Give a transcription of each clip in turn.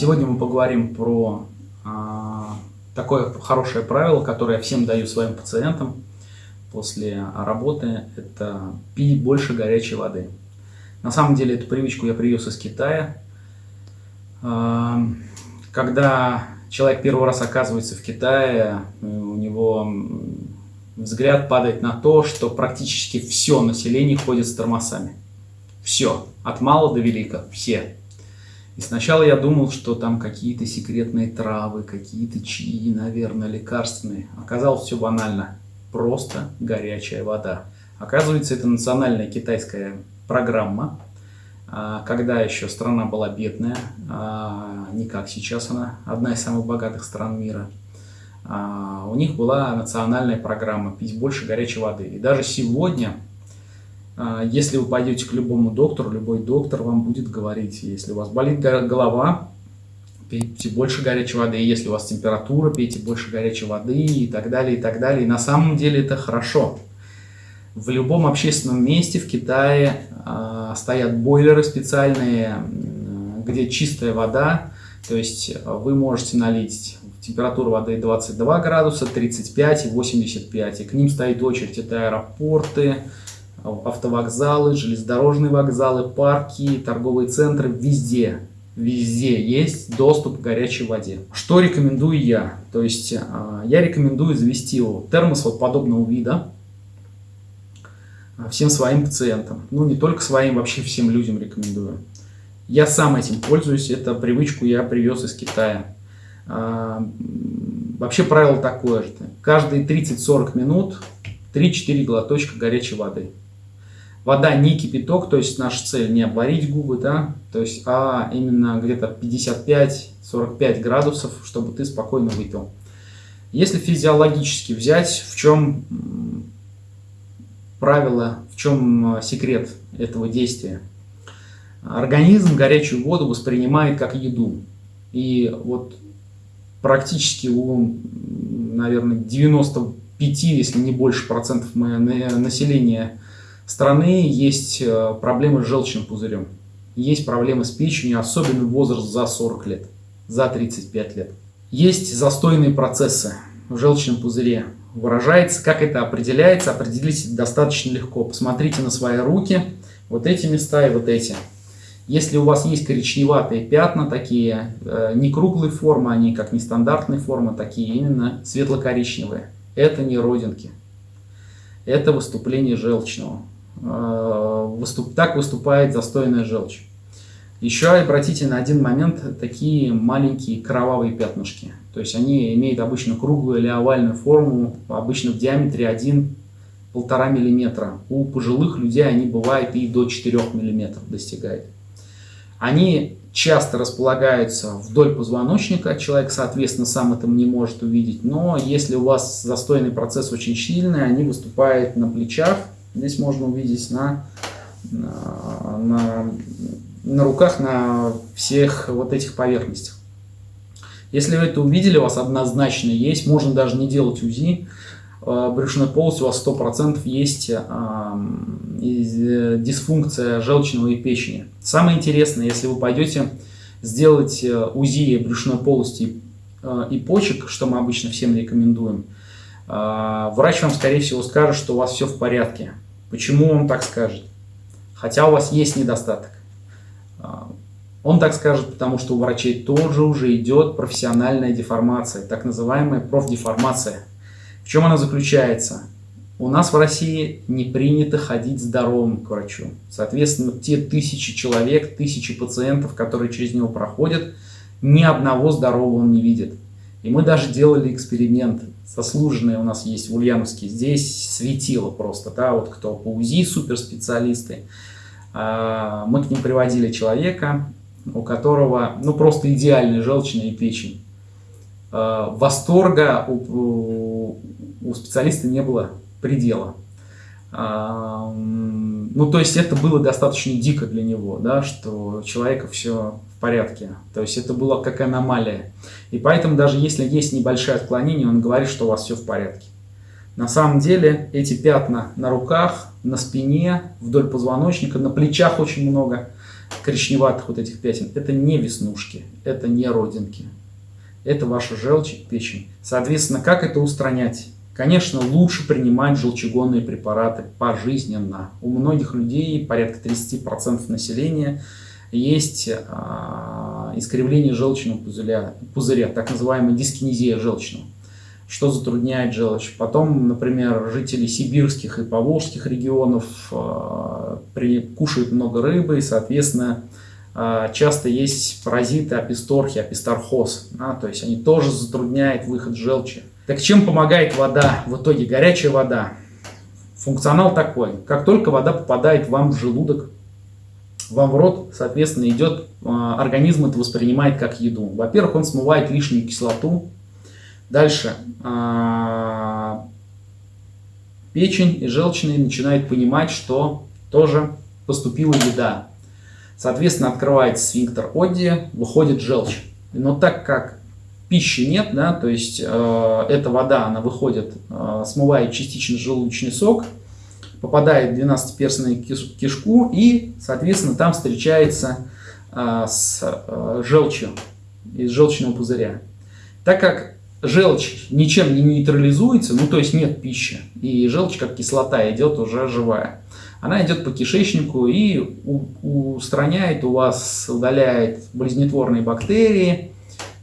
Сегодня мы поговорим про а, такое хорошее правило, которое я всем даю своим пациентам после работы. Это пить больше горячей воды. На самом деле эту привычку я привез из Китая. А, когда человек первый раз оказывается в Китае, у него взгляд падает на то, что практически все население ходит с тормозами. Все, от мала до велика, все. И сначала я думал, что там какие-то секретные травы, какие-то чаи, наверное, лекарственные. Оказалось все банально. Просто горячая вода. Оказывается, это национальная китайская программа, а, когда еще страна была бедная, а, не как сейчас она, одна из самых богатых стран мира. А, у них была национальная программа «Пить больше горячей воды». И даже сегодня если вы пойдете к любому доктору, любой доктор вам будет говорить, если у вас болит голова, пейте больше горячей воды, если у вас температура, пейте больше горячей воды и так далее, и так далее. И на самом деле это хорошо. В любом общественном месте в Китае э, стоят бойлеры специальные, где чистая вода, то есть вы можете налить температуру воды 22 градуса, 35 и 85, и к ним стоит очередь, это аэропорты, автовокзалы, железнодорожные вокзалы, парки, торговые центры, везде, везде есть доступ к горячей воде. Что рекомендую я? То есть а, я рекомендую завести термос вот подобного вида а, всем своим пациентам. Ну, не только своим, вообще всем людям рекомендую. Я сам этим пользуюсь, это привычку я привез из Китая. А, вообще правило такое же. Каждые 30-40 минут 3-4 глоточка горячей воды. Вода не кипяток, то есть наша цель не обварить губы, да, то есть, а именно где-то 55-45 градусов, чтобы ты спокойно выпил. Если физиологически взять, в чем правило, в чем э, секрет этого действия? Организм горячую воду воспринимает как еду. И вот практически у, наверное, 95, если не больше процентов населения страны есть э, проблемы с желчным пузырем. Есть проблемы с печенью, особенно возраст за 40 лет, за 35 лет. Есть застойные процессы в желчном пузыре. Выражается, как это определяется, определить достаточно легко. Посмотрите на свои руки, вот эти места и вот эти. Если у вас есть коричневатые пятна, такие э, не круглые формы, они как нестандартные формы, такие именно светло-коричневые, это не родинки. Это выступление желчного. Э, выступ, так выступает застойная желчь. Еще обратите на один момент такие маленькие кровавые пятнышки. То есть они имеют обычно круглую или овальную форму, обычно в диаметре 1-1,5 мм. У пожилых людей они бывают и до 4 мм достигают. Они часто располагаются вдоль позвоночника, человек, соответственно, сам это не может увидеть, но если у вас застойный процесс очень сильный, они выступают на плечах, Здесь можно увидеть на, на, на, на руках, на всех вот этих поверхностях. Если вы это увидели, у вас однозначно есть, можно даже не делать УЗИ, э, брюшной полости у вас 100% есть э, дисфункция желчного и печени. Самое интересное, если вы пойдете сделать э, УЗИ брюшной полости и почек, что мы обычно всем рекомендуем, врач вам, скорее всего, скажет, что у вас все в порядке. Почему он так скажет? Хотя у вас есть недостаток. А, он так скажет, потому что у врачей тоже уже идет профессиональная деформация, так называемая профдеформация. В чем она заключается? У нас в России не принято ходить здоровым к врачу. Соответственно, те тысячи человек, тысячи пациентов, которые через него проходят, ни одного здорового он не видит. И мы даже делали эксперимент заслуженные у нас есть в Ульяновске, здесь светило просто, да, вот кто по УЗИ суперспециалисты, а, мы к ним приводили человека, у которого, ну, просто идеальная желчная печень. А, восторга у, у специалиста не было предела. А, ну, то есть это было достаточно дико для него, да, что человека все порядке. То есть это было как аномалия. И поэтому даже если есть небольшое отклонение, он говорит, что у вас все в порядке. На самом деле эти пятна на руках, на спине, вдоль позвоночника, на плечах очень много. коричневатых вот этих пятен, это не веснушки, это не родинки. Это ваша желчь печень. Соответственно, как это устранять? Конечно, лучше принимать желчегонные препараты пожизненно. У многих людей, порядка 30% населения, есть а, искривление желчного пузыря, пузыря, так называемая дискинезия желчного, что затрудняет желчь. Потом, например, жители сибирских и поволжских регионов при, кушают много рыбы и, соответственно, а, часто есть паразиты аписторхи, апистархоз, да, то есть они тоже затрудняют выход желчи. Так чем помогает вода? В итоге горячая вода. Функционал такой. Как только вода попадает вам в желудок, вам в рот, соответственно, идет, а, организм это воспринимает как еду. Во-первых, он смывает лишнюю кислоту. Дальше а, печень и желчные начинают понимать, что тоже поступила еда. Соответственно, открывается сфинктер Одди, выходит желчь. Но так как пищи нет, да, то есть э, эта вода, она выходит, э, смывает частично желудочный сок, попадает в 12-перстную кишку и, соответственно, там встречается э, с э, желчью из желчного пузыря. Так как желчь ничем не нейтрализуется, ну то есть нет пищи, и желчь как кислота идет уже живая, она идет по кишечнику и устраняет у вас, удаляет болезнетворные бактерии,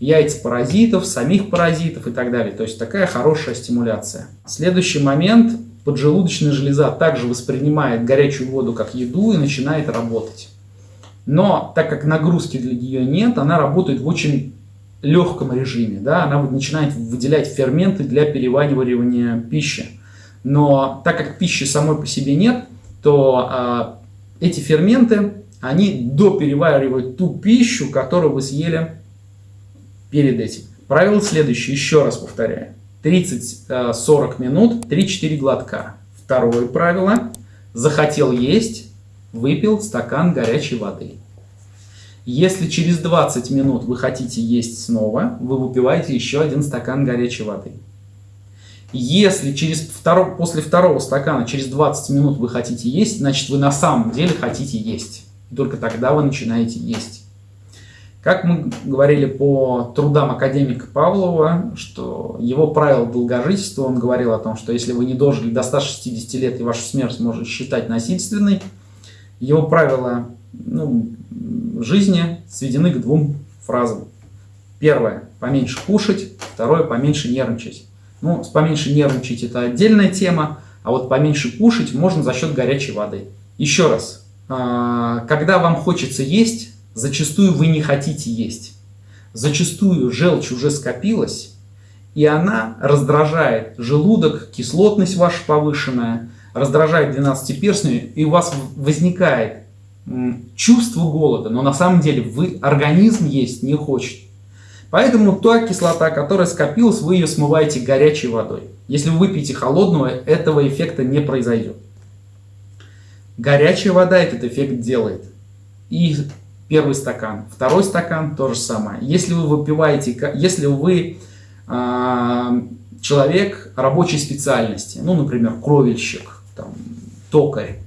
яйца паразитов, самих паразитов и так далее. То есть такая хорошая стимуляция. Следующий момент. Поджелудочная железа также воспринимает горячую воду как еду и начинает работать. Но так как нагрузки для нее нет, она работает в очень легком режиме. Да? Она начинает выделять ферменты для переваривания пищи. Но так как пищи самой по себе нет, то а, эти ферменты, они допереваривают ту пищу, которую вы съели перед этим. Правило следующее, еще раз повторяю. 30-40 а, минут, 3-4 глотка. Второе правило. Захотел есть, выпил стакан горячей воды. Если через 20 минут вы хотите есть снова, вы выпиваете еще один стакан горячей воды. Если через второ, после второго стакана через 20 минут вы хотите есть, значит вы на самом деле хотите есть. И только тогда вы начинаете есть. Как мы говорили по трудам академика Павлова, что его правило долгожительства, он говорил о том, что если вы не дожили до 160 лет и вашу смерть можно считать насильственной, его правила ну, жизни сведены к двум фразам. Первое – поменьше кушать, второе – поменьше нервничать. Ну, поменьше нервничать это отдельная тема, а вот поменьше кушать можно за счет горячей воды. Еще раз, а, когда вам хочется есть, зачастую вы не хотите есть. Зачастую желчь уже скопилась, и она раздражает желудок, кислотность ваша повышенная, раздражает 12-перстную, и у вас возникает чувство голода, но на самом деле вы организм есть не хочет. Поэтому та кислота, которая скопилась, вы ее смываете горячей водой. Если вы выпьете холодную, этого эффекта не произойдет. Горячая вода этот эффект делает. И первый стакан, второй стакан то же самое. Если вы выпиваете, если вы э, человек рабочей специальности, ну, например, кровельщик, там, токарь,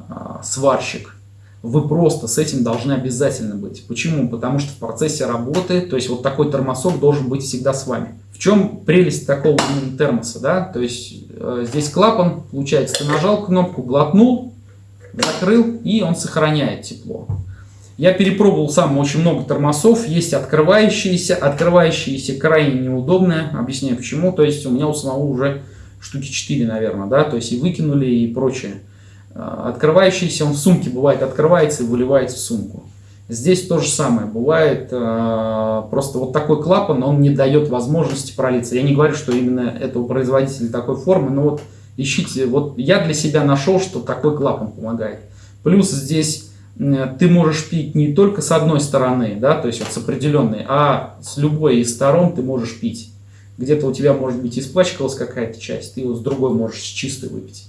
э, сварщик, вы просто с этим должны обязательно быть. Почему? Потому что в процессе работы, то есть вот такой термосок должен быть всегда с вами. В чем прелесть такого термоса? Да? То есть э, здесь клапан, получается, ты нажал кнопку, глотнул, закрыл, и он сохраняет тепло. Я перепробовал сам очень много термосов, есть открывающиеся, открывающиеся крайне неудобные, объясняю почему, то есть у меня у самого уже штуки 4, наверное, да, то есть и выкинули и прочее. А, открывающийся, он в сумке бывает, открывается и выливается в сумку. Здесь то же самое бывает, а, просто вот такой клапан, он не дает возможности пролиться. Я не говорю, что именно этого производителя такой формы, но вот ищите, вот я для себя нашел, что такой клапан помогает. Плюс здесь ты можешь пить не только с одной стороны, да, то есть вот с определенной, а с любой из сторон ты можешь пить. Где-то у тебя, может быть, испачкалась какая-то часть, ты его с другой можешь с чистой выпить.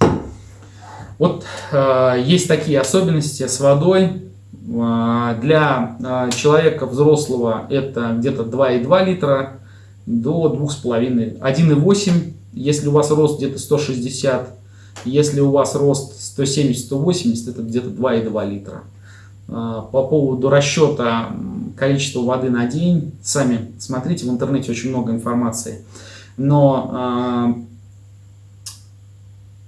Вот э, есть такие особенности с водой. Э, для э, человека взрослого это где-то 2,2 литра до 2,5, 1,8, если у вас рост где-то 160, если у вас рост 170-180, это где-то 2,2 литра. По поводу расчета количества воды на день, сами смотрите, в интернете очень много информации. Но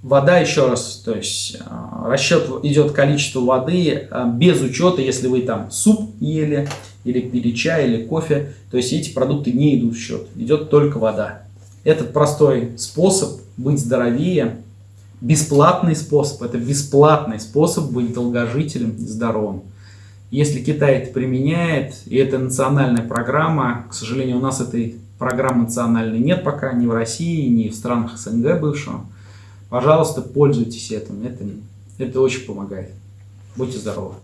вода, еще раз, то есть расчет идет количество воды без учета, если вы там суп ели, или пили чай, или кофе, то есть эти продукты не идут в счет, идет только вода. Этот простой способ быть здоровее, бесплатный способ, это бесплатный способ быть долгожителем и здоровым. Если Китай это применяет, и это национальная программа, к сожалению, у нас этой программы национальной нет пока, ни в России, ни в странах СНГ бывшего, пожалуйста, пользуйтесь этим, это, это очень помогает. Будьте здоровы!